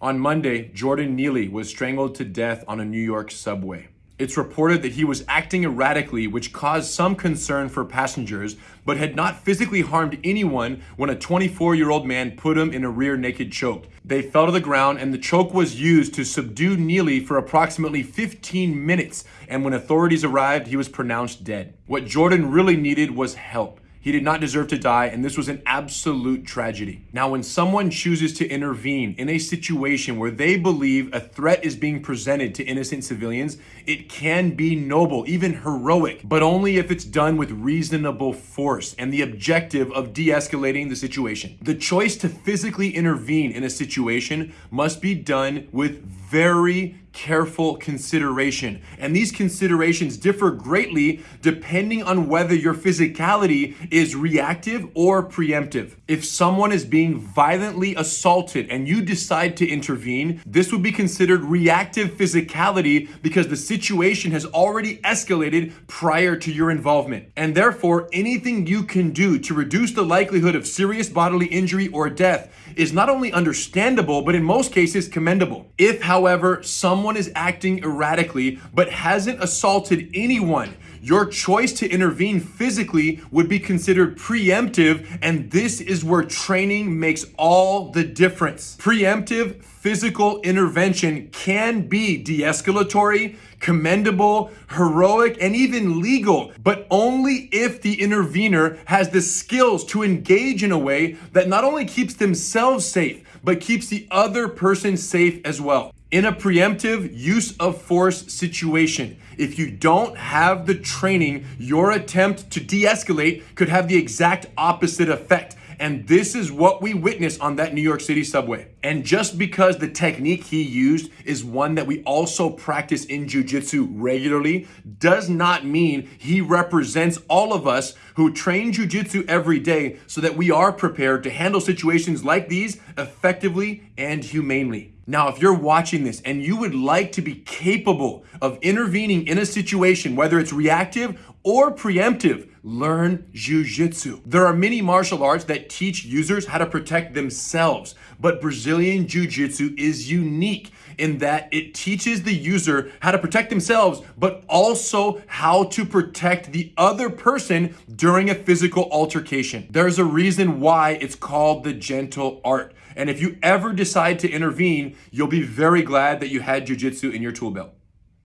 On Monday, Jordan Neely was strangled to death on a New York subway. It's reported that he was acting erratically, which caused some concern for passengers, but had not physically harmed anyone when a 24 year old man put him in a rear naked choke. They fell to the ground, and the choke was used to subdue Neely for approximately 15 minutes. And when authorities arrived, he was pronounced dead. What Jordan really needed was help. He did not deserve to die, and this was an absolute tragedy. Now, when someone chooses to intervene in a situation where they believe a threat is being presented to innocent civilians, it can be noble, even heroic, but only if it's done with reasonable force and the objective of de escalating the situation. The choice to physically intervene in a situation must be done with very careful consideration. And these considerations differ greatly depending on whether your physicality is reactive or preemptive. If someone is being violently assaulted and you decide to intervene, this would be considered reactive physicality because the situation has already escalated prior to your involvement. And therefore, anything you can do to reduce the likelihood of serious bodily injury or death is not only understandable, but in most cases commendable. If, however, someone someone is acting erratically but hasn't assaulted anyone, your choice to intervene physically would be considered preemptive, and this is where training makes all the difference. Preemptive physical intervention can be de escalatory, commendable, heroic, and even legal, but only if the intervener has the skills to engage in a way that not only keeps themselves safe, but keeps the other person safe as well. In a preemptive use of force situation, if you don't have the training, your attempt to de escalate could have the exact opposite effect. And this is what we witnessed on that New York City subway. And just because the technique he used is one that we also practice in jujitsu regularly, does not mean he represents all of us who train jujitsu every day so that we are prepared to handle situations like these effectively and humanely. Now, if you're watching this and you would like to be capable of intervening in a situation, whether it's reactive or preemptive, learn Jiu-Jitsu. There are many martial arts that teach users how to protect themselves, but Brazilian Jiu-Jitsu is unique in that it teaches the user how to protect themselves, but also how to protect the other person during a physical altercation. There's a reason why it's called the gentle art. And if you ever decide to intervene, you'll be very glad that you had jujitsu in your tool belt.